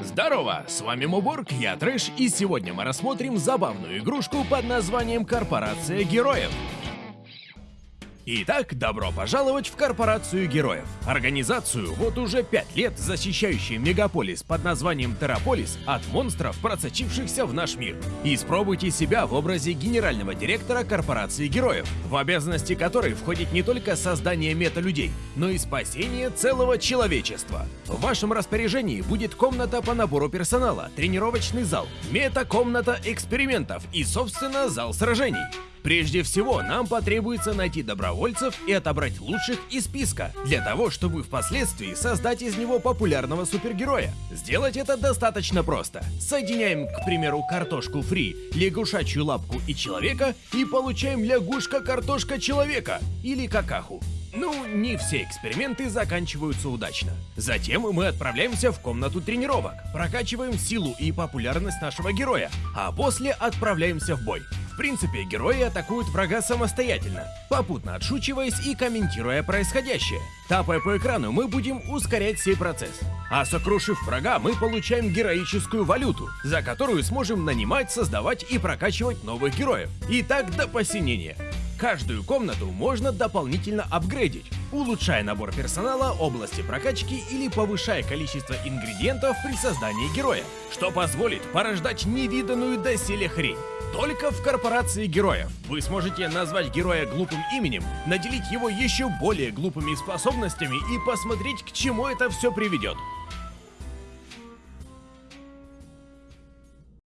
Здорово, с вами Муборг, я Трэш, и сегодня мы рассмотрим забавную игрушку под названием Корпорация Героев. Итак, добро пожаловать в Корпорацию Героев. Организацию, вот уже пять лет защищающую мегаполис под названием Терраполис от монстров, просочившихся в наш мир. Испробуйте себя в образе генерального директора Корпорации Героев, в обязанности которой входит не только создание мета-людей, но и спасение целого человечества. В вашем распоряжении будет комната по набору персонала, тренировочный зал, мета-комната экспериментов и, собственно, зал сражений. Прежде всего, нам потребуется найти добровольцев и отобрать лучших из списка, для того, чтобы впоследствии создать из него популярного супергероя. Сделать это достаточно просто. Соединяем, к примеру, картошку фри, лягушачью лапку и человека, и получаем лягушка-картошка-человека, или какаху. Ну, не все эксперименты заканчиваются удачно. Затем мы отправляемся в комнату тренировок, прокачиваем силу и популярность нашего героя, а после отправляемся в бой. В принципе, герои атакуют врага самостоятельно, попутно отшучиваясь и комментируя происходящее. Тапая по экрану, мы будем ускорять сей процесс. А сокрушив врага, мы получаем героическую валюту, за которую сможем нанимать, создавать и прокачивать новых героев. И так до посинения. Каждую комнату можно дополнительно апгрейдить, улучшая набор персонала, области прокачки или повышая количество ингредиентов при создании героя, что позволит порождать невиданную доселе хрень. Только в корпорации героев вы сможете назвать героя глупым именем, наделить его еще более глупыми способностями и посмотреть, к чему это все приведет.